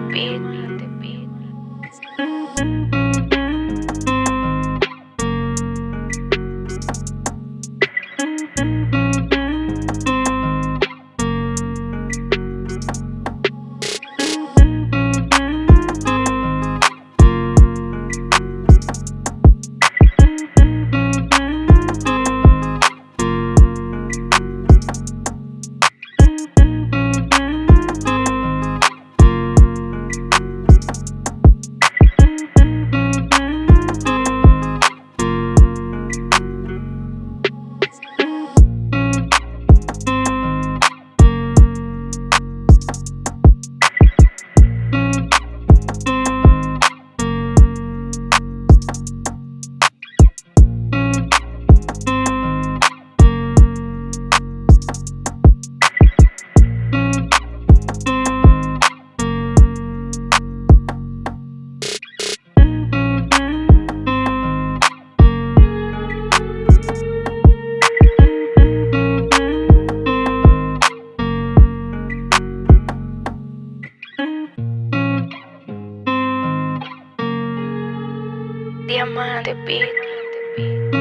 baby. Diamante Beat.